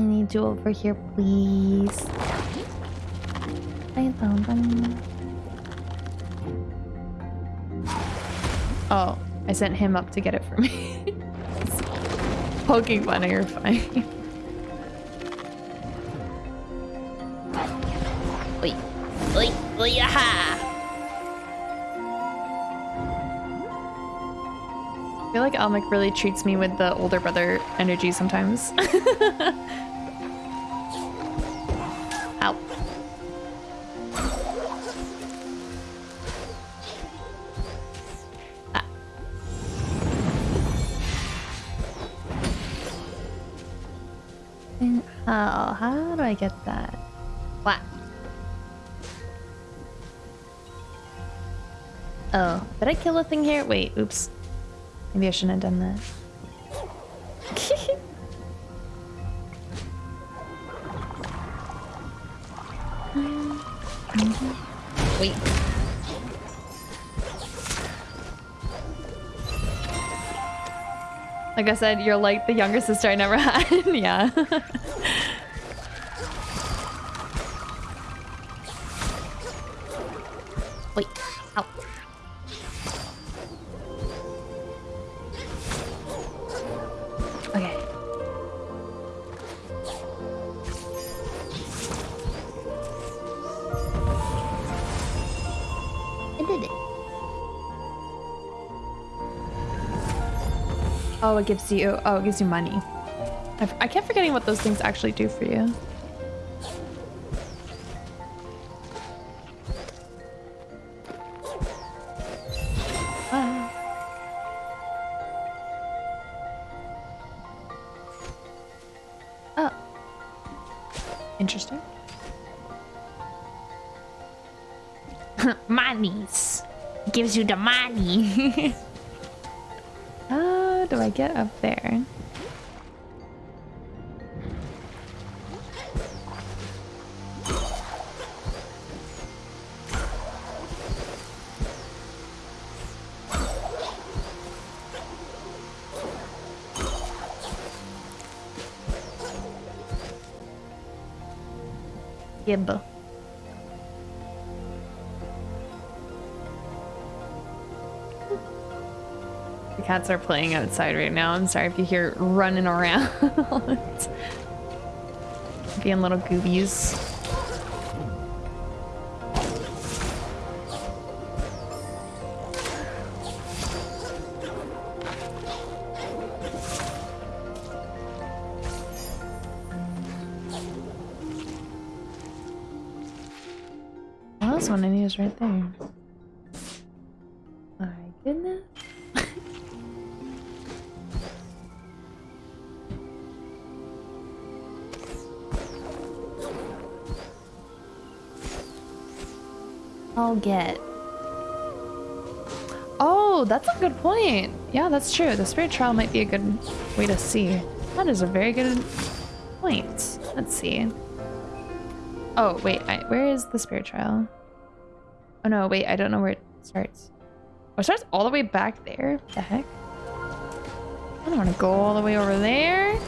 I need you over here, please. I found one. Oh, I sent him up to get it for me. Poking fun, you're fine. Oi, oi, oi, aha! I feel like Almec really treats me with the older brother energy sometimes. I get that? What? Oh, did I kill a thing here? Wait, oops. Maybe I shouldn't have done that. Wait. Like I said, you're like the younger sister I never had. yeah. Oh, it gives you. Oh, it gives you money. I kept forgetting what those things actually do for you. Ah. Oh. Interesting. Monies. Gives you the money. Get up there? Gib. Cats are playing outside right now. I'm sorry if you hear running around. Being little goobies. Get. Oh, that's a good point. Yeah, that's true. The spirit trial might be a good way to see. That is a very good point. Let's see. Oh, wait. I, where is the spirit trial? Oh, no. Wait. I don't know where it starts. Oh, it starts all the way back there? What the heck? I don't want to go all the way over there.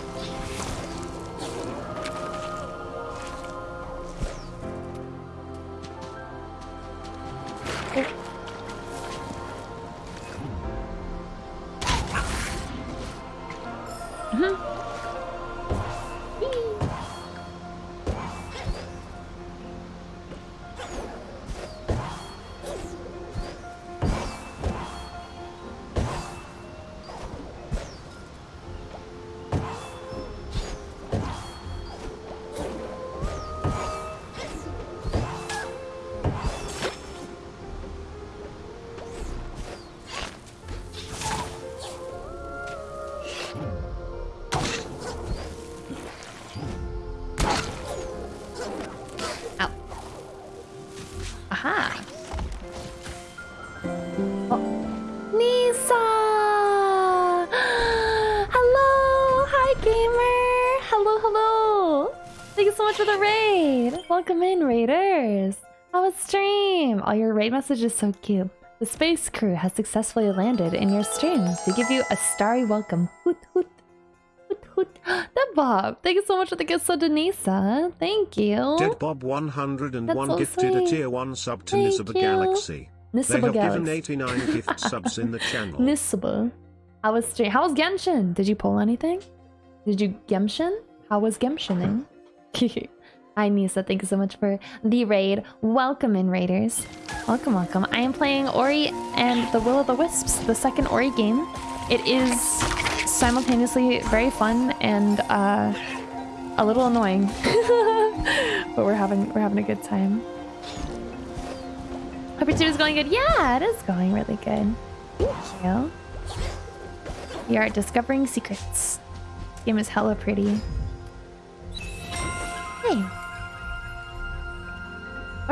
Message is so cute. The space crew has successfully landed in your stream to give you a starry welcome. Hoot hoot. Hoot hoot. The Bob. Thank you so much for the gift sub, Denisa. Thank you. Dead Bob 101 so gifted a tier 1 sub to Thank Nisaba you. Galaxy. They Nisaba have Galaxy. given 89 gift subs in the channel. Nisaba. How was? How was Genshin? Did you pull anything? Did you Genshin? How was Genshining? Hi Nisa, thank you so much for the raid. Welcome in raiders. Welcome, welcome. I am playing Ori and the Will of the Wisps, the second Ori game. It is simultaneously very fun and uh, a little annoying, but we're having we're having a good time. Hope your team is going good. Yeah, it is going really good. Thank you. We are discovering secrets. This game is hella pretty. Hey.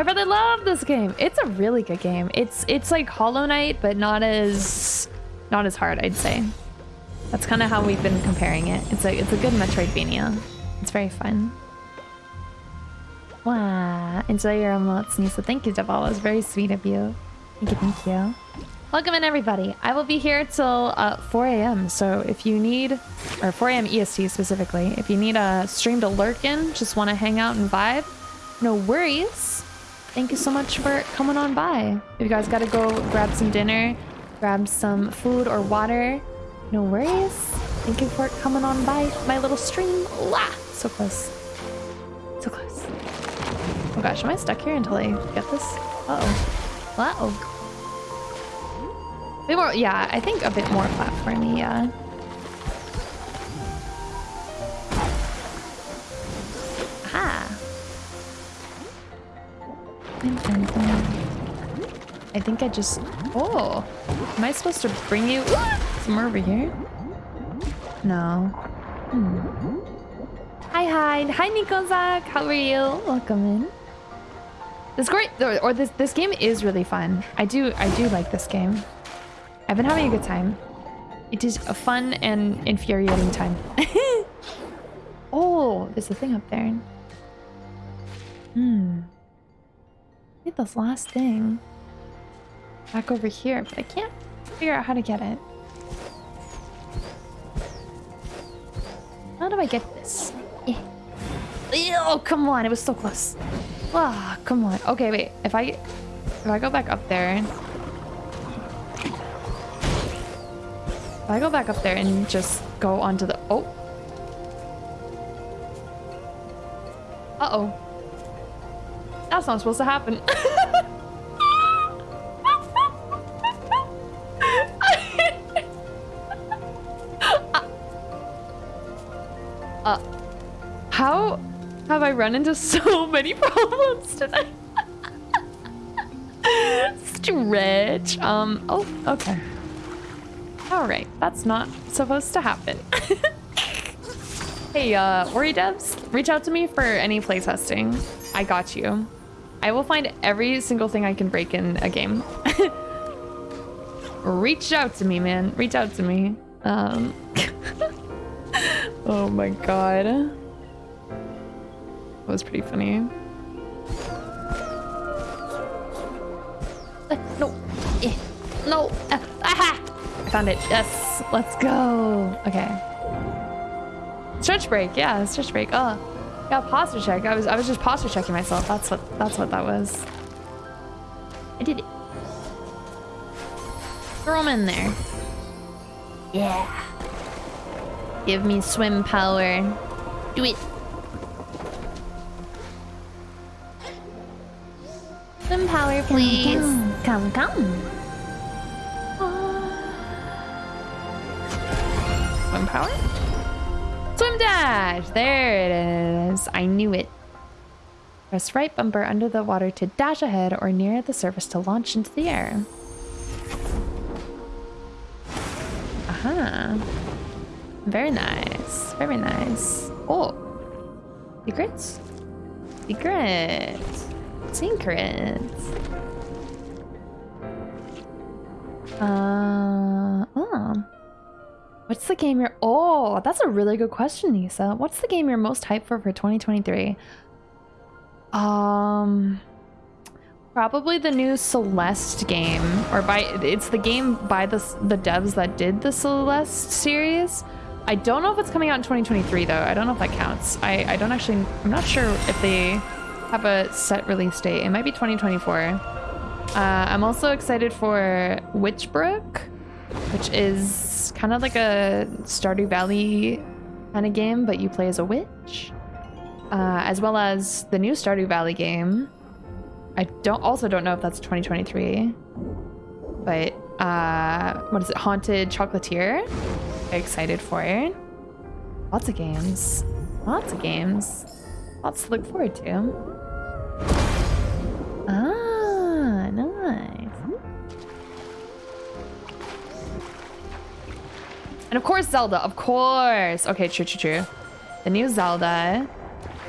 My brother loved this game. It's a really good game. It's it's like Hollow Knight, but not as not as hard, I'd say. That's kind of how we've been comparing it. It's a it's a good Metroidvania. It's very fun. Wow. Enjoy your emotes, Nisa. Thank you, Deval. It was very sweet of you. Thank you, thank you. Welcome in, everybody. I will be here till uh, 4 a.m. So if you need, or 4 a.m. EST specifically, if you need a stream to lurk in, just want to hang out and vibe, no worries. Thank you so much for coming on by. If you guys got to go grab some dinner, grab some food or water, no worries. Thank you for coming on by my little stream. Wah! So close. So close. Oh gosh, am I stuck here until I get this? Uh-oh. Uh-oh. Bit more, yeah, I think a bit more platformy, yeah. Aha. I think I just. Oh, am I supposed to bring you somewhere over here? No. Hmm. Hi, hi, hi, Nikozak. How are you? Welcome in. This great, or, or this this game is really fun. I do I do like this game. I've been having a good time. It is a fun and infuriating time. oh, there's a thing up there. Hmm. Get this last thing. Back over here, but I can't figure out how to get it. How do I get this? Oh, come on, it was so close. Ah, come on. Okay, wait. If I if I go back up there, if I go back up there and just go onto the oh. Uh oh. That's not supposed to happen. uh, how have I run into so many problems today? Stretch. Um, oh, okay. All right, that's not supposed to happen. hey, uh, Ori devs, reach out to me for any playtesting. I got you. I will find every single thing I can break in a game. reach out to me, man. Reach out to me. Um, oh my god. That was pretty funny. Uh, no. Eh. No. Uh, aha! I found it. Yes. Let's go. Okay. Stretch break. Yeah, stretch break. Oh. Yeah, posture check. I was I was just posture checking myself. That's what that's what that was. I did it. Throw him in there. Yeah. Give me swim power. Do it. Swim power, please. Come, come. come. Ah. Swim power? Dash! There it is. I knew it. Press right bumper under the water to dash ahead or near the surface to launch into the air. Aha. Very nice. Very nice. Oh. Secrets? Secrets. Secrets. Uh, oh. What's the game you're... Oh, that's a really good question, Nisa. What's the game you're most hyped for for 2023? Um... Probably the new Celeste game, or by it's the game by the the devs that did the Celeste series. I don't know if it's coming out in 2023 though. I don't know if that counts. I, I don't actually, I'm not sure if they have a set release date. It might be 2024. Uh, I'm also excited for Witchbrook, which is kind of like a Stardew Valley kind of game, but you play as a witch. Uh, as well as the new Stardew Valley game. I don't also don't know if that's 2023, but uh, what is it? Haunted Chocolatier. Excited for it. Lots of games. Lots of games. Lots to look forward to. Ah, And of course Zelda, of course. Okay, true, true, true. The new Zelda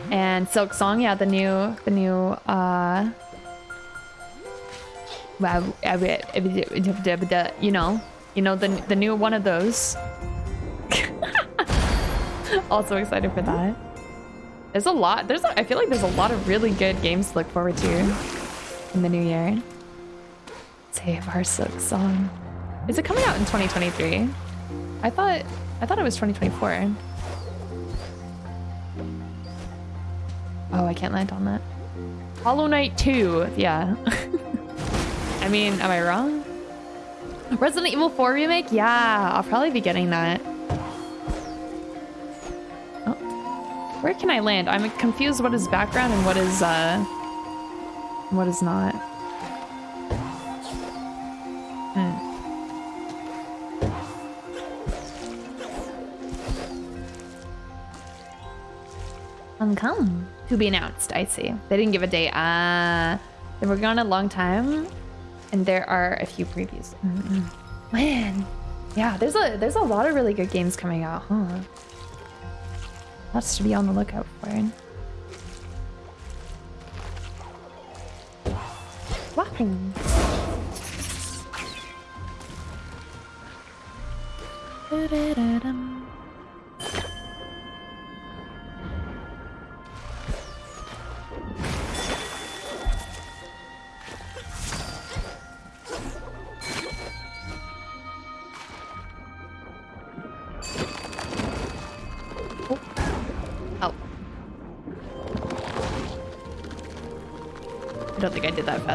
and Silksong, yeah, the new, the new, uh, wow, you know, you know, the the new one of those. also excited for that. There's a lot. There's a, I feel like there's a lot of really good games to look forward to in the new year. Save our Silksong. Is it coming out in 2023? I thought I thought it was 2024. Oh, I can't land on that. Hollow Knight 2. Yeah. I mean, am I wrong? Resident Evil 4 remake? Yeah, I'll probably be getting that. Oh. Where can I land? I'm confused what is background and what is, uh... What is not. Uncome. To be announced, I see. They didn't give a date. Ah, uh, they're working on a long time, and there are a few previews. Mm. Man, yeah, there's a there's a lot of really good games coming out, huh? Lots to be on the lookout for. Walking. Da -da -da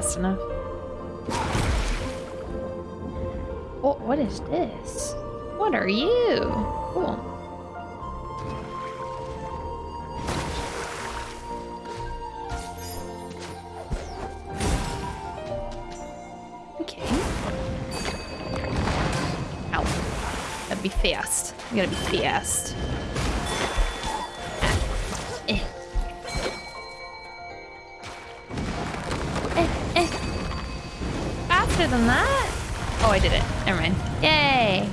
fast enough. Oh, what is this? What are you? Cool. Okay. Ow. Gotta be fast. You gotta be fast. Than that? Oh, I did it. Never mind. Yay!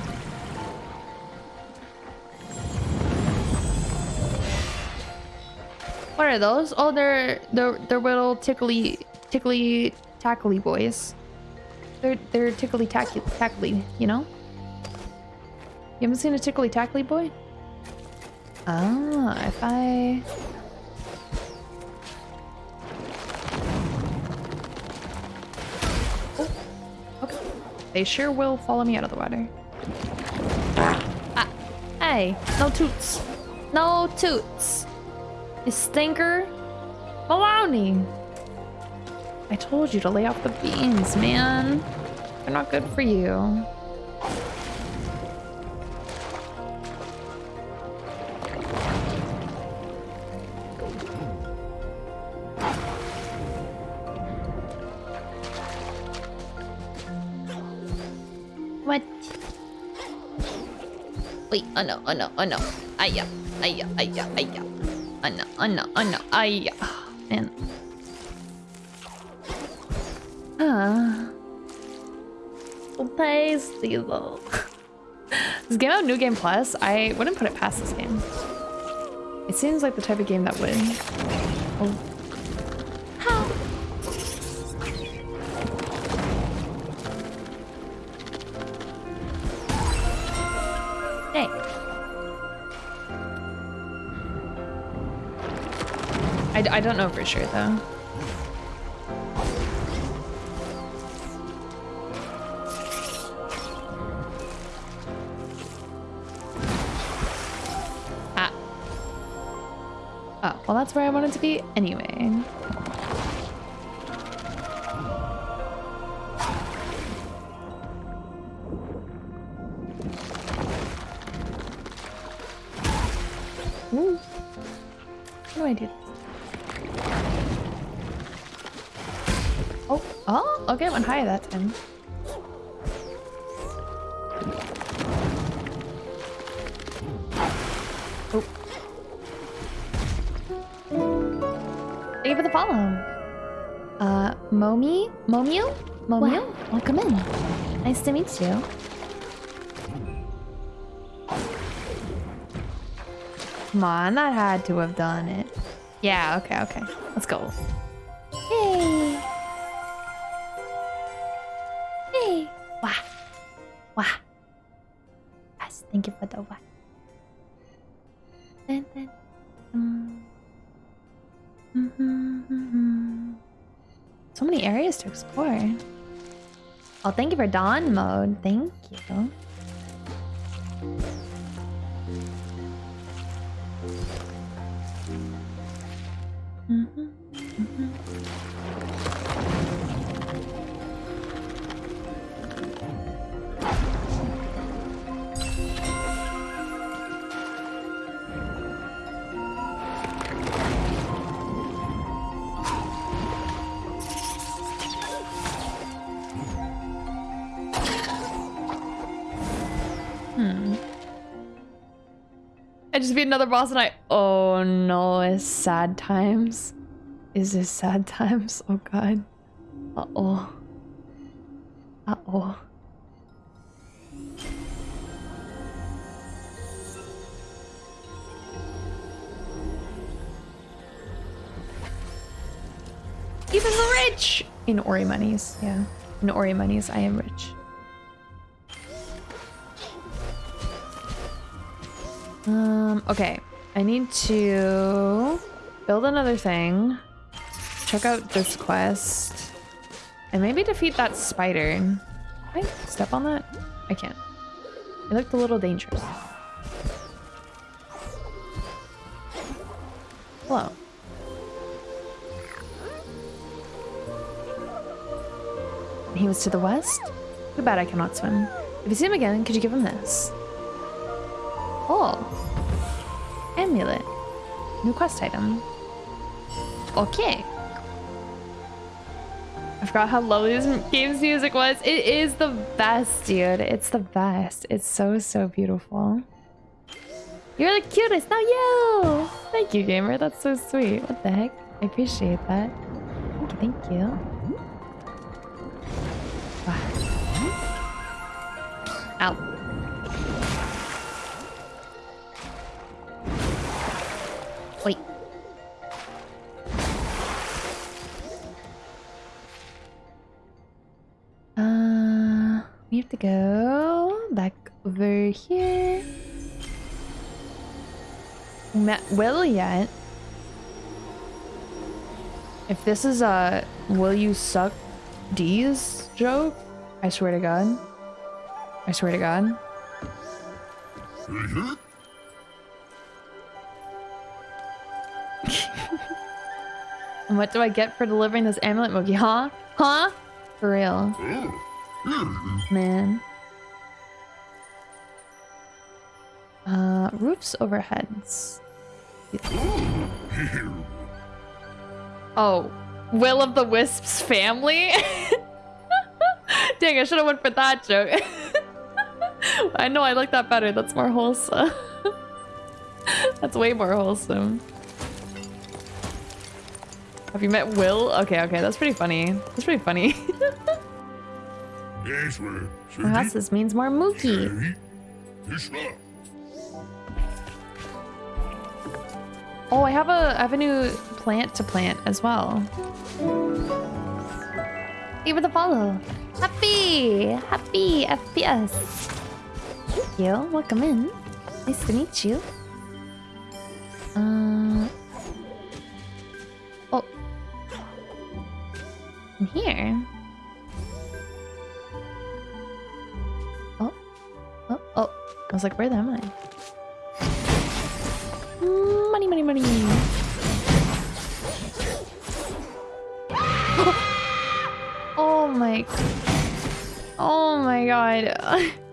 What are those? Oh, they're they're they're little tickly tickly tackly boys. They're they're tickly tackly tackly, you know? You haven't seen a tickly tackly boy? Ah, if I They sure will follow me out of the water. Ah, hey, no toots. No toots. You stinker. Maloney. I told you to lay off the beans, man. They're not good for you. Wait, oh no, oh no, oh no. Aya, aya, aya, aya. Oh no, oh no, oh no, aya. Man. Ah. So tasty though. this game out New Game Plus, I wouldn't put it past this game. It seems like the type of game that would. Oh. I don't know for sure though. Ah. Oh, well that's where I wanted to be anyway. Okay, I went higher that time. Oh. Thank you for the follow. Uh, Momi? Momiu? Momiu? Welcome in. Nice to meet you. Come on, that had to have done it. Yeah, okay, okay. Let's go. Oh, thank you for dawn mode. Thank you. Beat another boss and I. Oh no, it's sad times. Is this sad times? Oh god. Uh oh. Uh oh. Even the rich! In Ori monies, yeah. In Ori monies, I am rich. Um, okay. I need to build another thing. Check out this quest. And maybe defeat that spider. Can I step on that? I can't. It looked a little dangerous. Hello. He was to the west? Too bad I cannot swim. If you see him again, could you give him this? Oh. Amulet. New quest item. Okay. I forgot how lovely this game's music was. It is the best, dude. It's the best. It's so, so beautiful. You're the cutest, not you! Thank you, gamer. That's so sweet. What the heck? I appreciate that. Thank you, thank you. Wow. Ow. Have to go back over here. Met Will yet? If this is a will you suck D's joke, I swear to God. I swear to God. And what do I get for delivering this amulet, Mookie? Huh? Huh? For real. Man. Uh, roofs overheads. Oh, Will of the Wisps family? Dang, I should have went for that joke. I know, I like that better. That's more wholesome. That's way more wholesome. Have you met Will? Okay, okay, that's pretty funny. That's pretty funny. Perhaps this means more Mookie. Oh, I have a I have a new plant to plant as well. Give it a follow. Happy! Happy FPS. Thank you. Welcome in. Nice to meet you. Uh Oh. In here. I was like, where am I? Mm, money, money, money. oh my. Oh my god.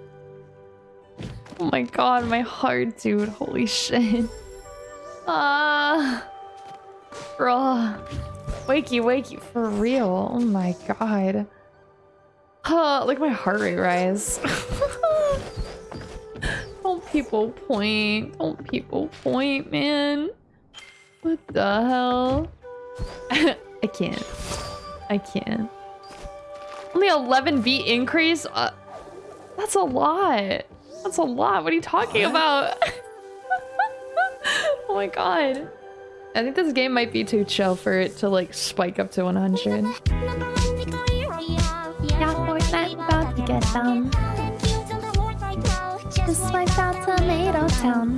Oh my god, my heart, dude. Holy shit. Ah. Bro, Wakey, wakey. For real. Oh my god. Huh, look at my heart rate rise. Don't people point. Don't people point, man. What the hell? I can't. I can't. Only 11 beat increase? Uh, that's a lot. That's a lot. What are you talking about? oh my god. I think this game might be too chill for it to like spike up to 100. Yeah, Fortnite about to get down. Just wiped out Tomato Town.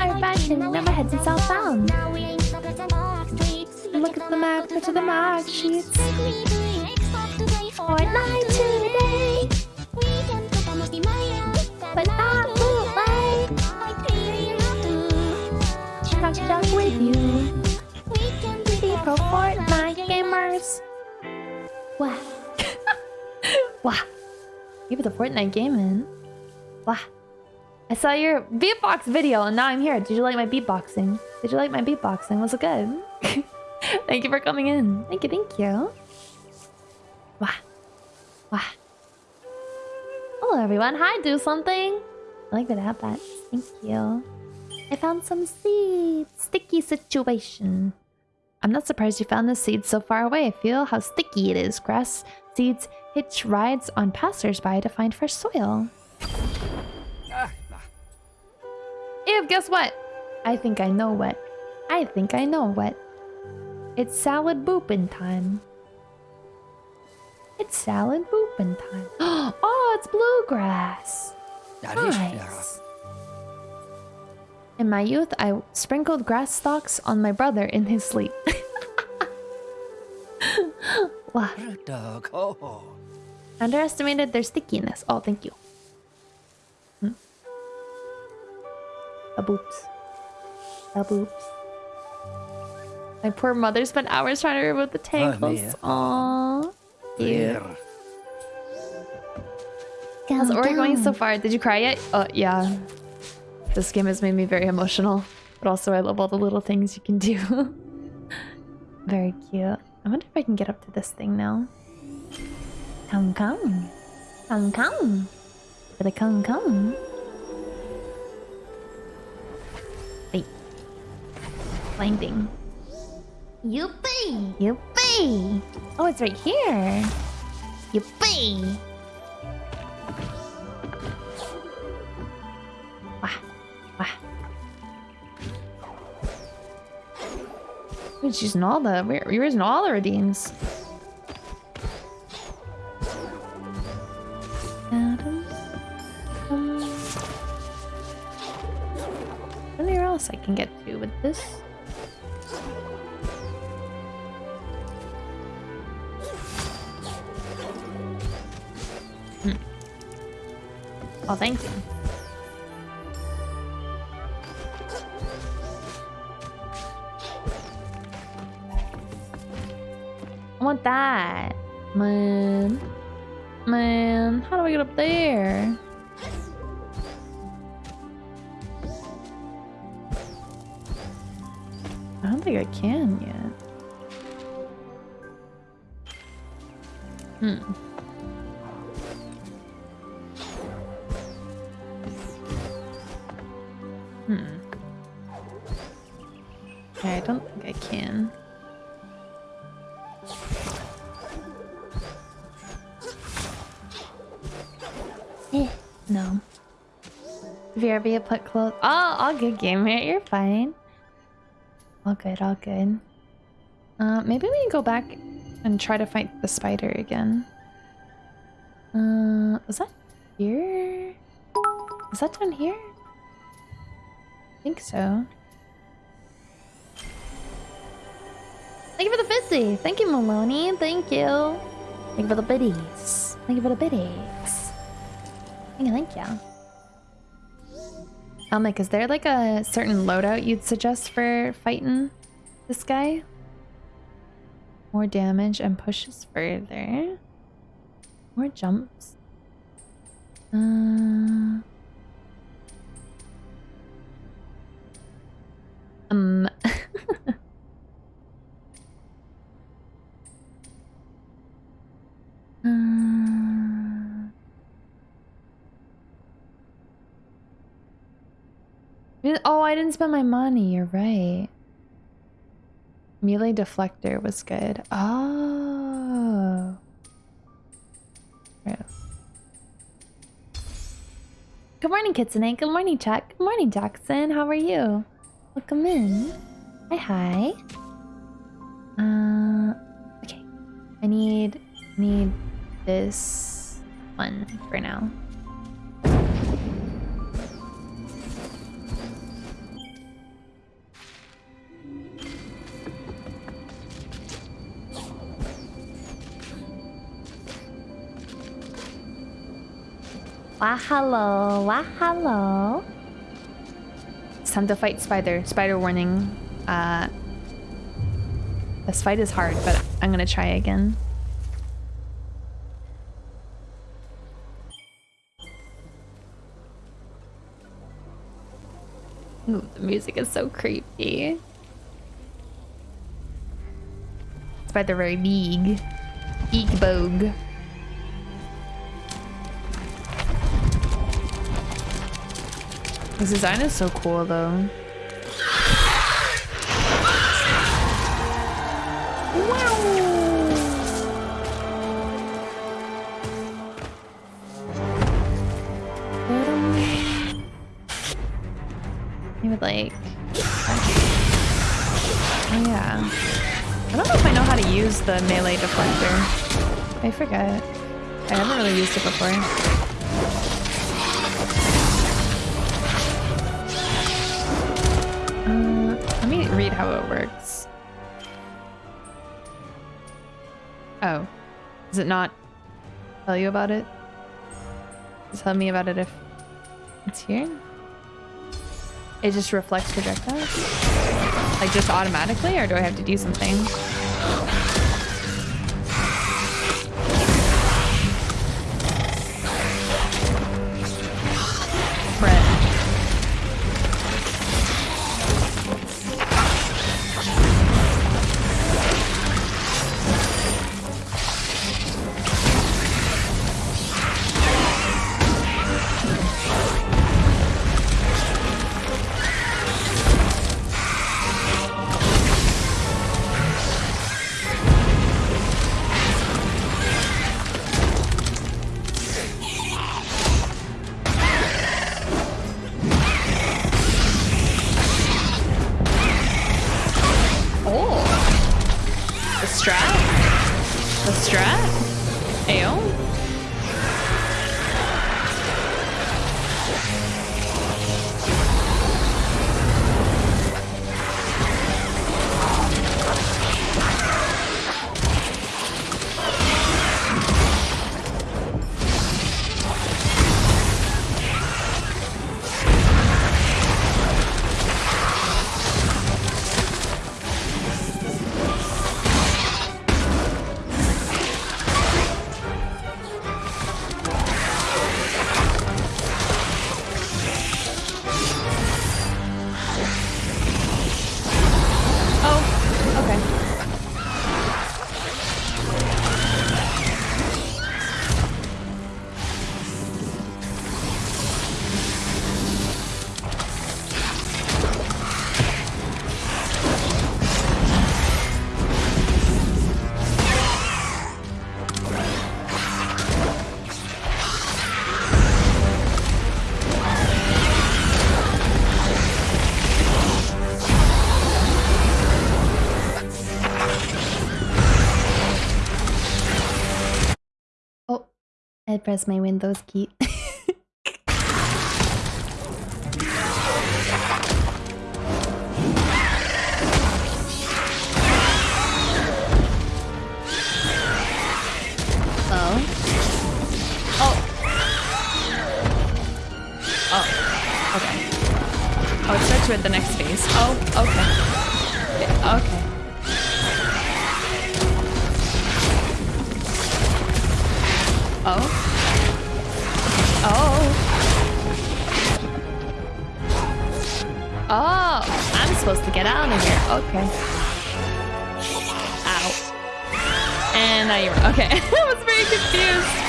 Our fashion never heads in southbound. Look at the map, go to the mark sheets. Fortnite today, but not bootleg. Chuck chuck with you. Be pro Fortnite gamers. Wow. Wow. Were the Fortnite gaming. Wow. I saw your beatbox video and now I'm here. Did you like my beatboxing? Did you like my beatboxing? Was it good? thank you for coming in. Thank you, thank you. Wow. Wow. Hello everyone. Hi, do something. I like that I have that. Thank you. I found some seeds. Sticky situation. I'm not surprised you found the seeds so far away. I feel how sticky it is. Grass seeds hitch rides on passersby to find fresh soil. Ew, guess what? I think I know what. I think I know what. It's salad booping time. It's salad booping time. Oh, it's bluegrass. Nice. In my youth, I sprinkled grass stalks on my brother in his sleep. wow. Dog. Oh. Underestimated their stickiness. Oh, thank you. Hmm. A boops. A boops. My poor mother spent hours trying to remove the tangles. man. Aww. Cute. How's Ori going so far? Did you cry yet? Uh, yeah. This game has made me very emotional. But also, I love all the little things you can do. very cute. I wonder if I can get up to this thing now. Come, come. Come, come. Gotta come, come. Wait. Finding. Yuppie! Yippee! Oh, it's right here. Yippee! Wah, wah. We're using all the we're, we're using all the redeems. Else I can get to with this? Hmm. Oh, thank you. I want that. Man. Man, how do I get up there? Hmm. Hmm. Okay, I don't think I can. Eh, no. VRB put close. Oh, all good, gamer. You're fine. All good, all good. Uh, maybe we can go back and try to fight the spider again. Uh, was that here? Is that down here? I think so. Thank you for the 50! Thank you, Maloney. Thank you. Thank you for the biddies. Thank you for the biddies. Thank you, thank you. Elmic, is there like a certain loadout you'd suggest for fighting this guy? More damage and pushes further. More jumps. Uh, um. Uh, Oh, I didn't spend my money. You're right. Melee deflector was good. Oh. Yeah. Good morning, Kitsune. Good morning, Chuck. Good morning, Jackson. How are you? Welcome in. Hi, hi. Uh, okay. I need need this one for now. Wah hello, wah hello. It's time to fight Spider. Spider warning. Uh, this fight is hard, but I'm gonna try again. Ooh, the music is so creepy. Spider very big. Big bogue. This design is so cool though. You would like. Oh yeah. I don't know if I know how to use the melee deflector. I forget. I haven't really used it before. How it works. Oh. Does it not tell you about it? Tell me about it if it's here? It just reflects projectiles? Like just automatically or do I have to do something? I pressed my Windows key. oh. Oh. Oh. Okay. Oh, it starts with the next phase. Oh, okay. Okay. Oh. Oh. Oh, I'm supposed to get out of here. Okay. Ow. And now you're okay. I was very confused.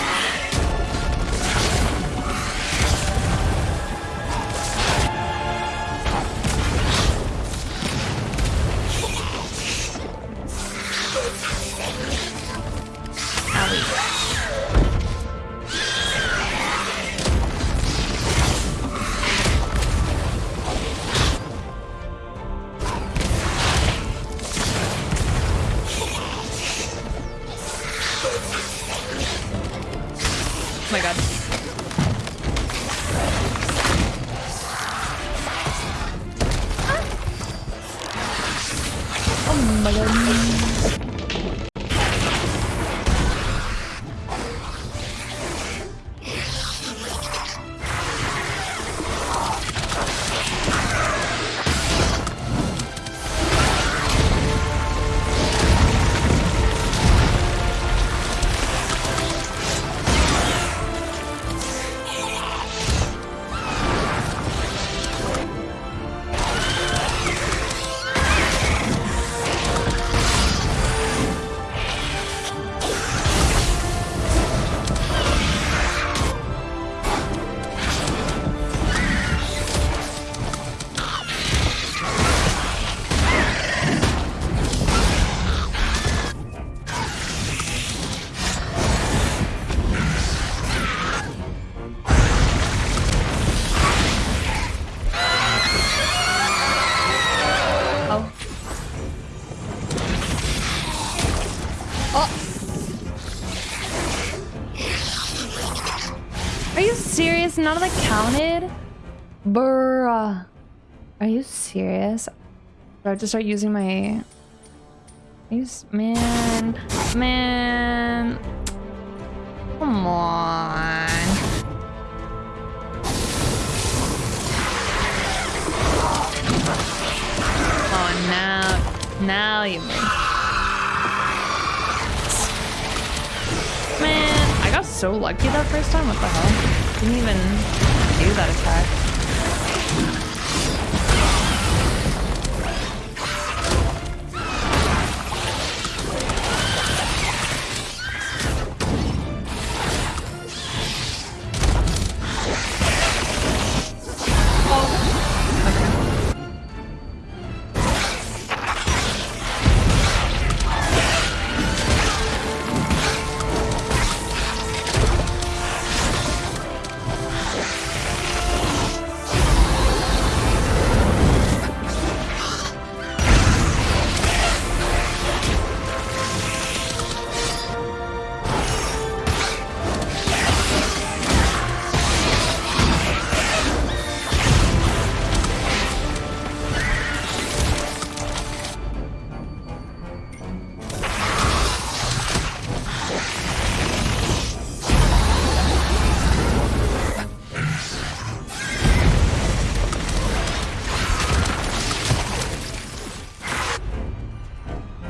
None of that counted? Bruh. Are you serious? I have to start using my... Man. Man. Come on. Oh, now, now you make. Man, I got so lucky that first time. What the hell? Didn't even do that attack.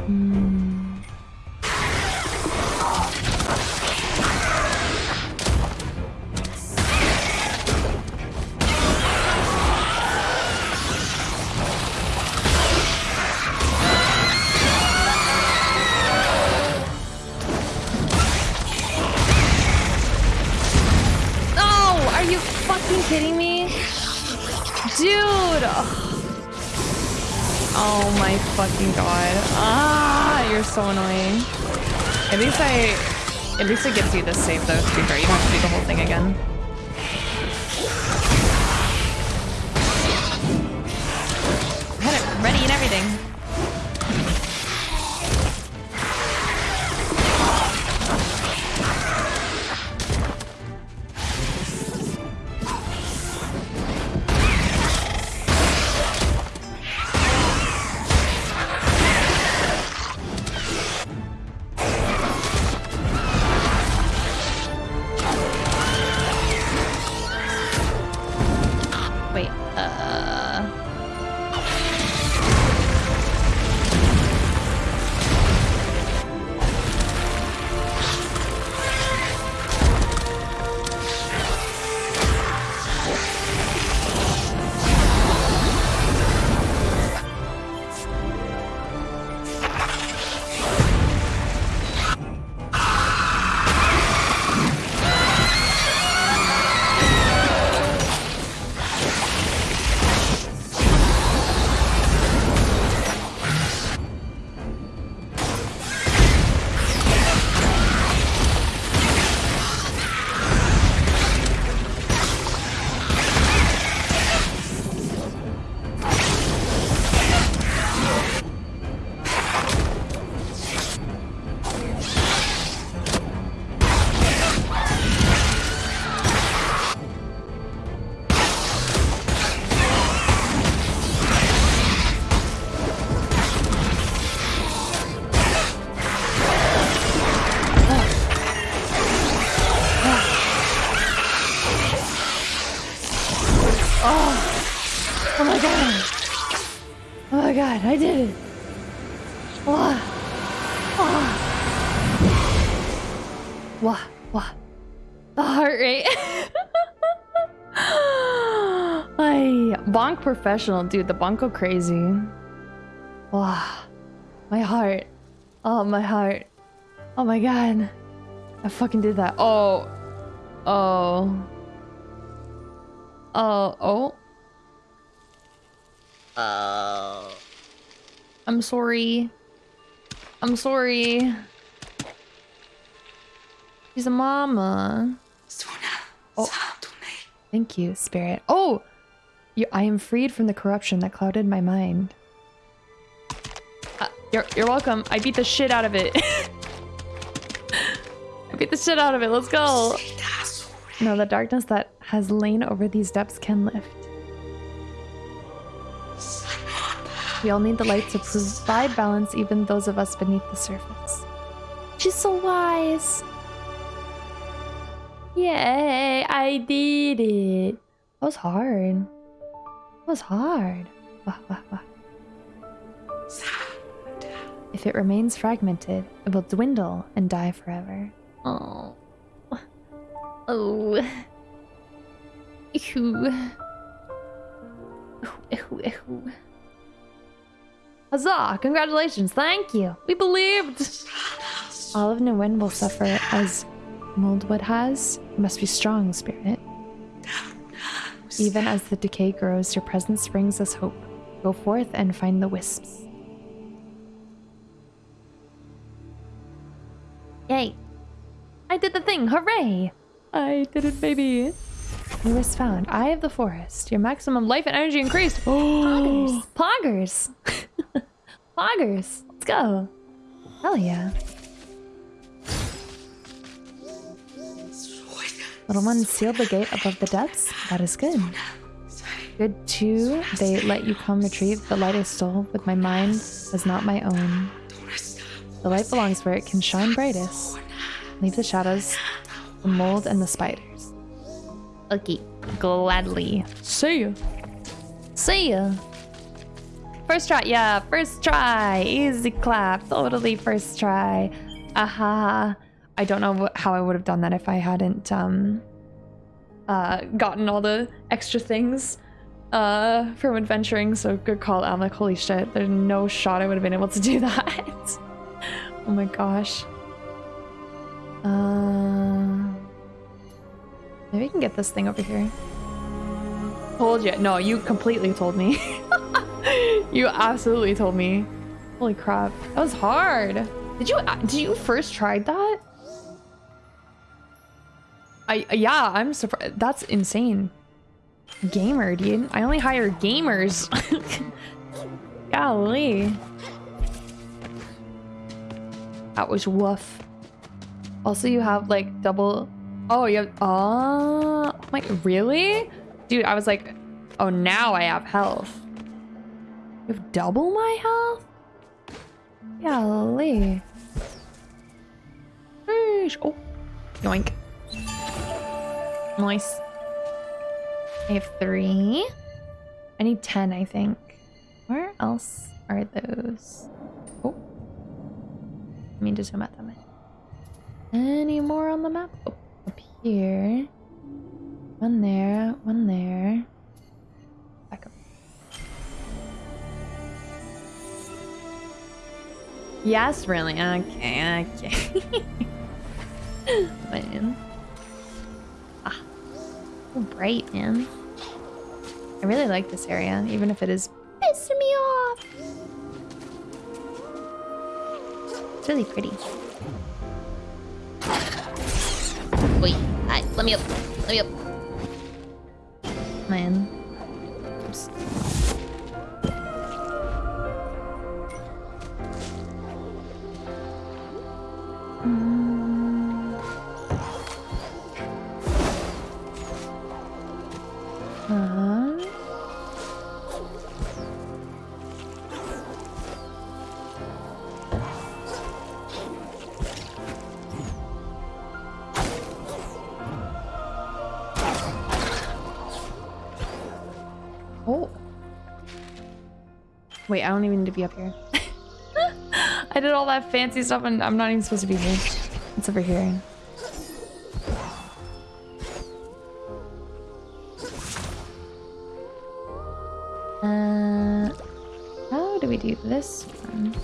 Oh, At least I... At least it gives you the save though, to be fair. You don't have to do the whole thing again. Professional, dude. The bonk go crazy. Wow. My heart. Oh, my heart. Oh my god. I fucking did that. Oh. Oh. Oh. Oh. Oh. I'm sorry. I'm sorry. She's a mama. Oh. Thank you, spirit. Oh! You, I am freed from the corruption that clouded my mind. Uh, you're, you're welcome. I beat the shit out of it. I beat the shit out of it. Let's go. No, the darkness that has lain over these depths can lift. We all need the light to provide balance, even those of us beneath the surface. She's so wise. Yay, I did it. That was hard. That was hard. Wah, wah, wah. If it remains fragmented, it will dwindle and die forever. Oh. Oh. Ew. Ew, ew. Huzzah! Congratulations! Thank you! We believed! All of Niwen will suffer as Moldwood has. You must be strong, spirit. Even as the decay grows, your presence brings us hope. Go forth and find the wisps. Yay! I did the thing! Hooray! I did it, baby! New wisp found. Eye of the forest. Your maximum life and energy increased. Oh, poggers! poggers! Let's go! Hell yeah! Little one sealed the gate above the depths. That is good. Good too. They let you come retrieve the light I stole with my mind was not my own. The light belongs where it can shine brightest. Leave the shadows, the mold, and the spiders. Okay, gladly. See ya. See ya. First try, yeah, first try. Easy clap, totally first try. Aha. I don't know how I would have done that if I hadn't um uh gotten all the extra things uh from adventuring. So good call, I'm like, holy shit, there's no shot I would have been able to do that. oh my gosh. Uh maybe we can get this thing over here. Told you. No, you completely told me. you absolutely told me. Holy crap. That was hard. Did you did you first try that? I yeah, I'm surprised. That's insane. Gamer, dude. I only hire gamers. Golly. That was woof. Also, you have like double. Oh, you have. Uh, oh, like really, dude? I was like, oh, now I have health. You have double my health. Golly. Oh, yoink. Nice. I have three. I need ten, I think. Where else are those? Oh. I mean to zoom that way. Any more on the map? Oh, up here. One there, one there. Back up. Yes, really? Okay, okay. man. So bright, man. I really like this area, even if it is pissing me off. It's really pretty. Wait, hi, let me up. Let me up. Man. Oops. Wait, I don't even need to be up here. I did all that fancy stuff and I'm not even supposed to be here. It's over here. Uh, how do we do this one?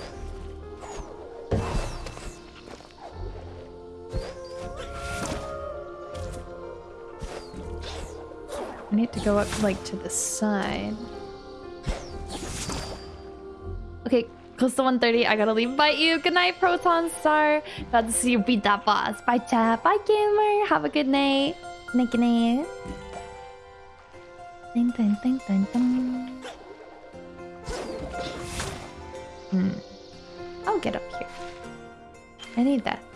I need to go up like to the side. Close to 130. I gotta leave. Bye you. Good night, Proton Star. Glad to see you beat that boss. Bye chat. Bye gamer. Have a good night. Good night, good night. Ding, ding, ding, ding, ding. Hmm. I'll get up here. I need that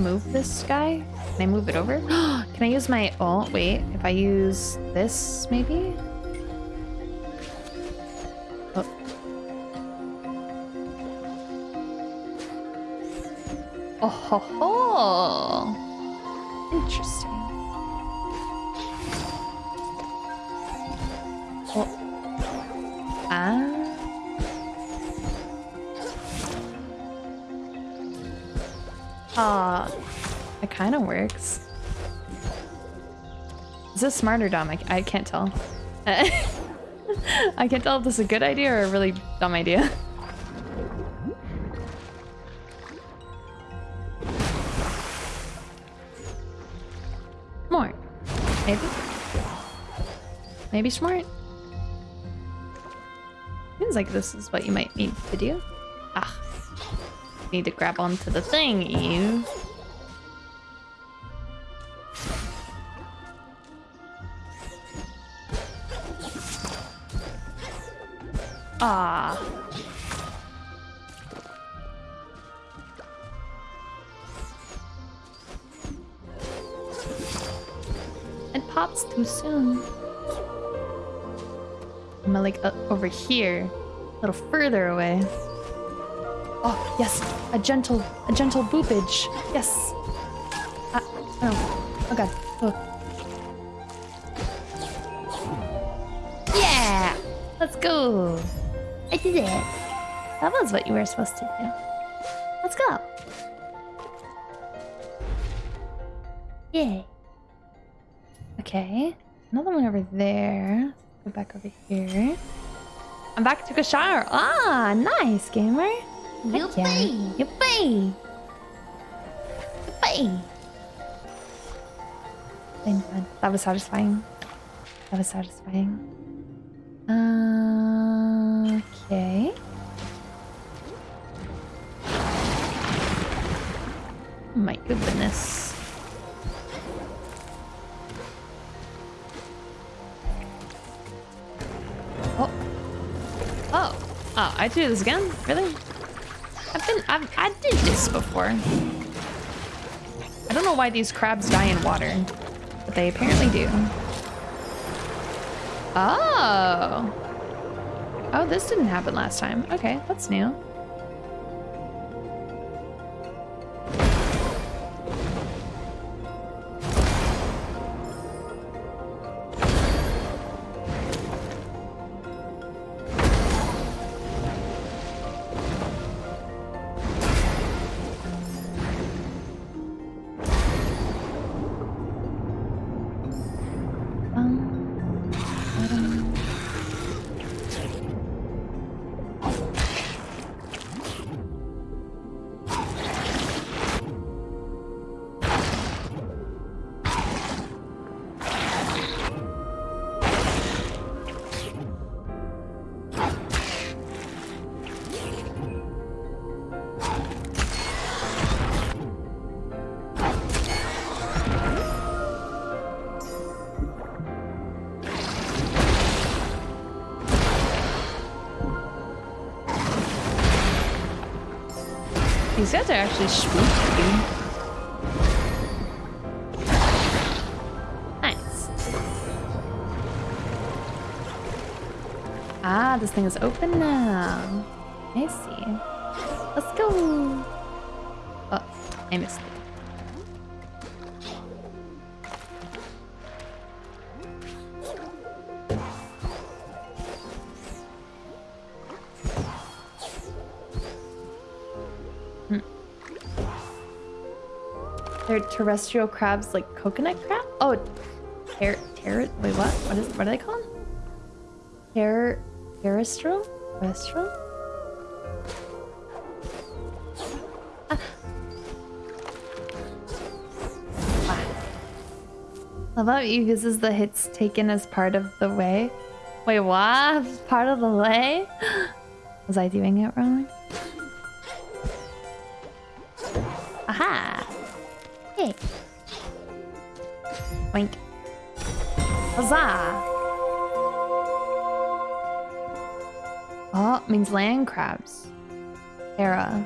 I schmove this guy? Can I move it over? Can I use my... Oh, wait. If I use this, maybe? Oh. Oh ho ho! Works. Is this smart or dumb? I, I can't tell. I can't tell if this is a good idea or a really dumb idea. More. Maybe. Maybe smart. Seems like this is what you might need to do. Ah. Need to grab onto the thing, you. Ah. It pops too soon. Am like uh, over here? A little further away. Oh, yes. A gentle, a gentle boopage. Yes. Uh, oh. Oh, God. Did it. That was what you were supposed to do. Let's go. Yay. Okay. Another one over there. Go back over here. I'm back to shower. Ah, nice, gamer. Heck yeah. Yippee! Yippee! Yippee! Fine, fine. That was satisfying. That was satisfying. Oh, I do this again? Really? I've been, I've, I did this before. I don't know why these crabs die in water, but they apparently do. Oh. Oh, this didn't happen last time. Okay, that's new. These guys are actually spooky. Nice. Ah, this thing is open now. I see. Let's go. Oh, I missed terrestrial crabs like coconut crab? Oh, ter ter wait what? What is what are they called? Ter terrestrial? Terrestrial? Ah. Ah. How about you uses the hits taken as part of the way? Wait, what? Part of the way? Was I doing it wrong? Aha! Hey. Wink. Huzzah! Oh, means land crabs. Terra.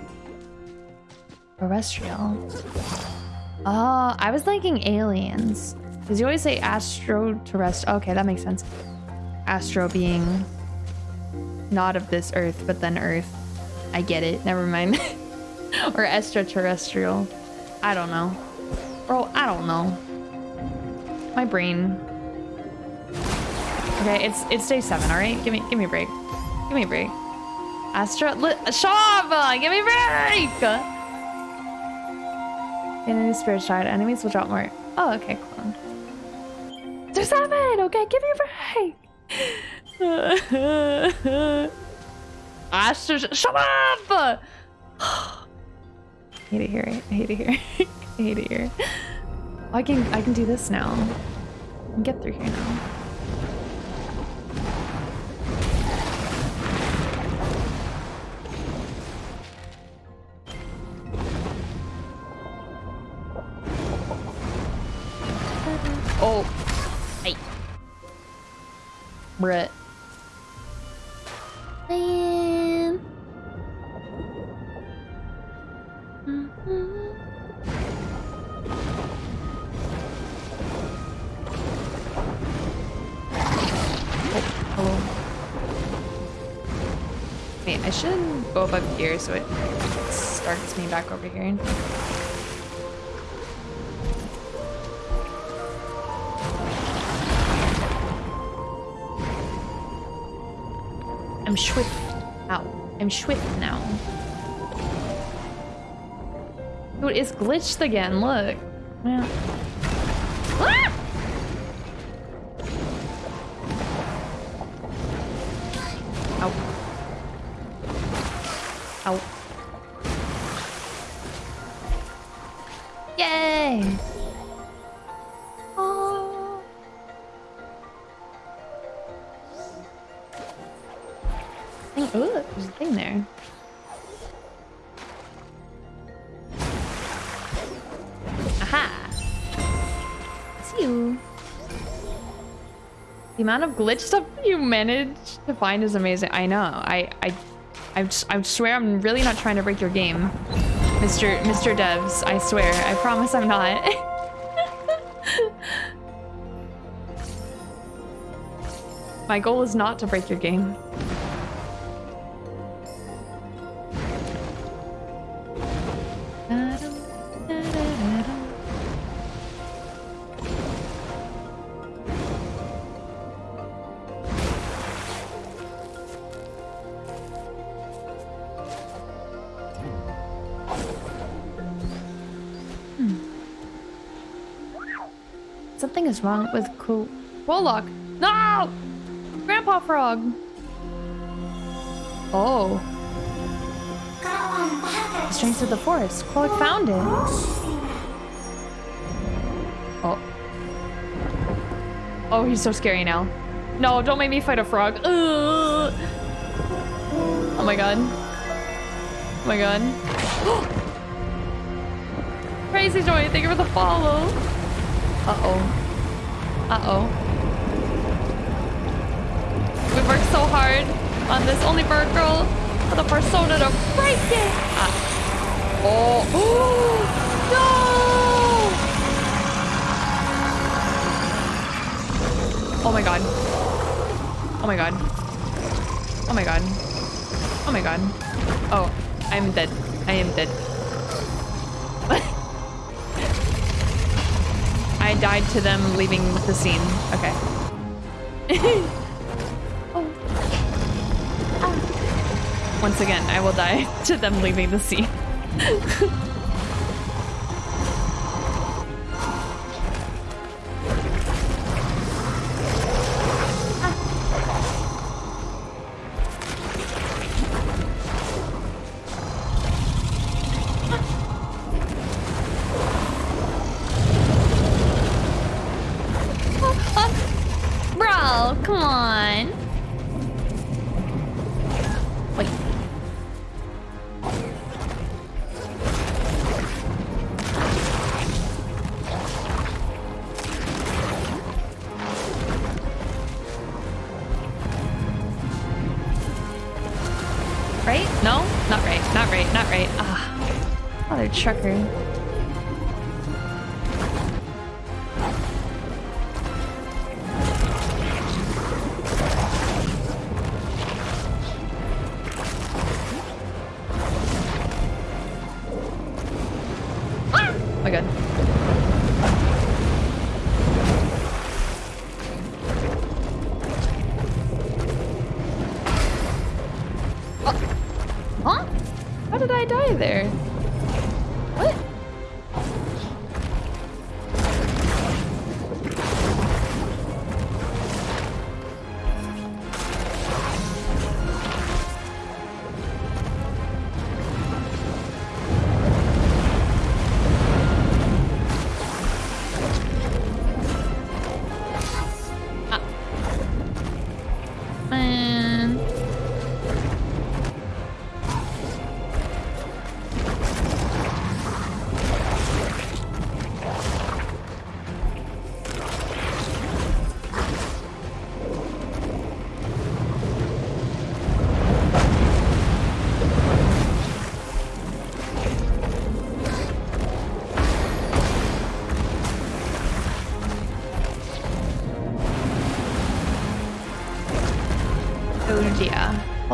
Terrestrial. Oh, I was thinking aliens. Because you always say astro terrestrial. Okay, that makes sense. Astro being not of this earth, but then earth. I get it. Never mind. or extraterrestrial. I don't know. I don't know. My brain. Okay, it's it's day seven, alright? Give me give me a break. Give me a break. Astra li Shav! Give me a break! Enemy spirit shard. Enemies will drop more. Oh, okay, cool. There's seven! Okay, give me a break! Astra, shut up! I hate it here. I hate it here. I hate it here. Oh, I can I can do this now. I can get through here now. Oh. Hey. Brett. Man. Wait, I shouldn't go up here so it starts me back over here. I'm swift. Ow. I'm swift now. Dude, it's glitched again. Look. Yeah. Amount of glitch stuff you managed to find is amazing. I know. I I I, I swear I'm really not trying to break your game, Mr. Mr. Devs. I swear. I promise I'm not. My goal is not to break your game. Wrong with Cool Warlock. No! Grandpa Frog. Oh. The strength of the forest. Quote found it. Oh. Oh, he's so scary now. No, don't make me fight a frog. Ugh. Oh my god. Oh my god. Crazy Joy, thank you for the follow. Uh-oh. Uh-oh. We worked so hard on this only bird girl for the persona to break it. Ah. Oh. no! Oh my god. Oh my god. Oh my god. Oh my god. Oh. I'm dead. I am dead. Died to them leaving the scene. Okay. Oh. Ah. Once again, I will die to them leaving the scene. trucker. Oh.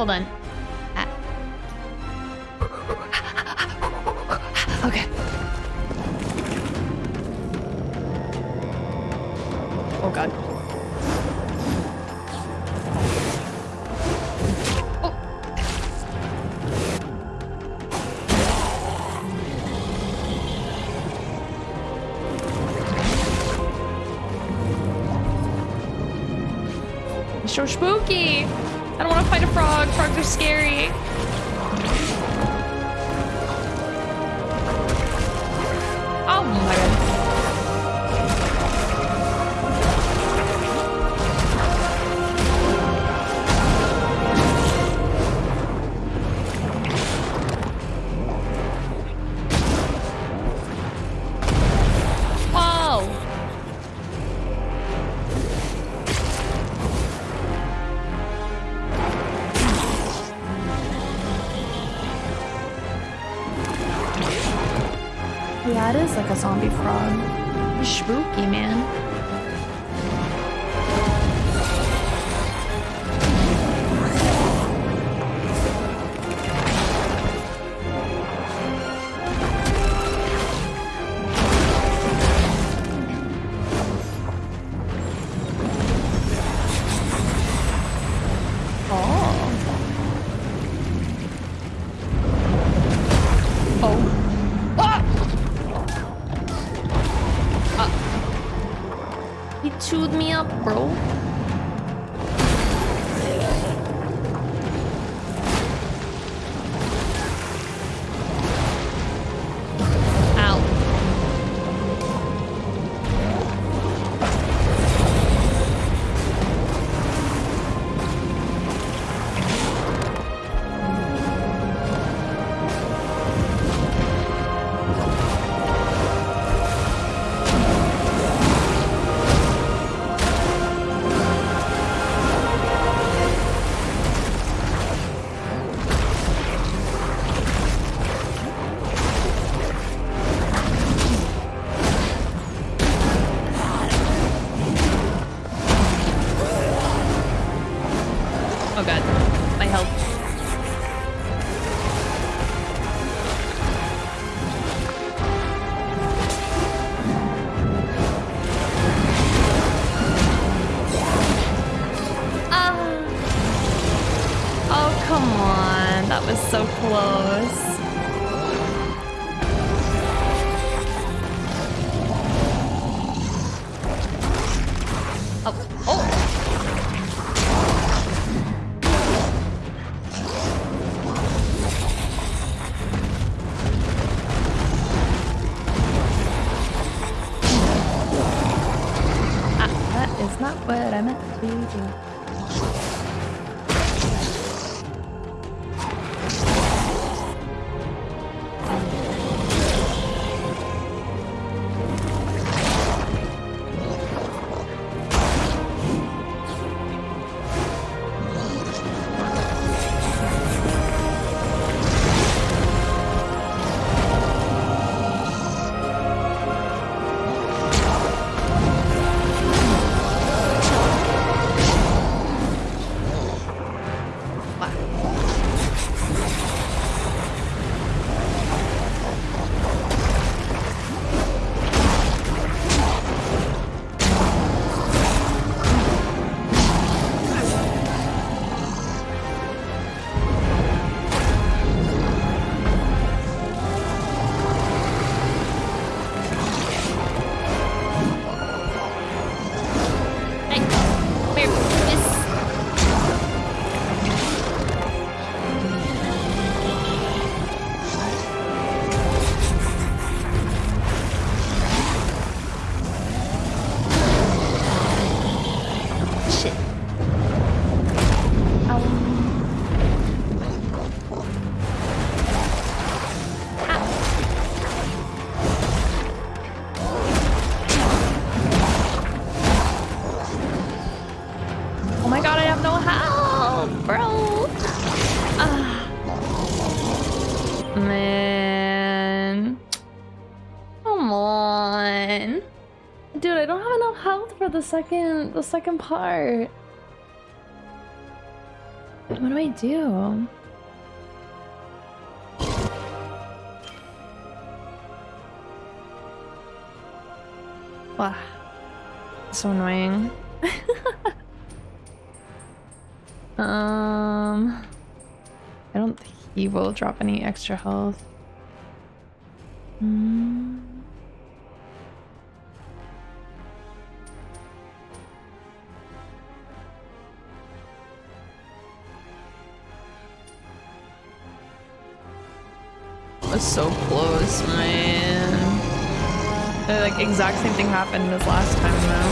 Hold on. Frog. Like a zombie frog. Spooky, man. Second the second part. What do I do? Wow. So annoying. Um, I don't think he will drop any extra health. Hmm. Was so close, man. The like exact same thing happened as last time though.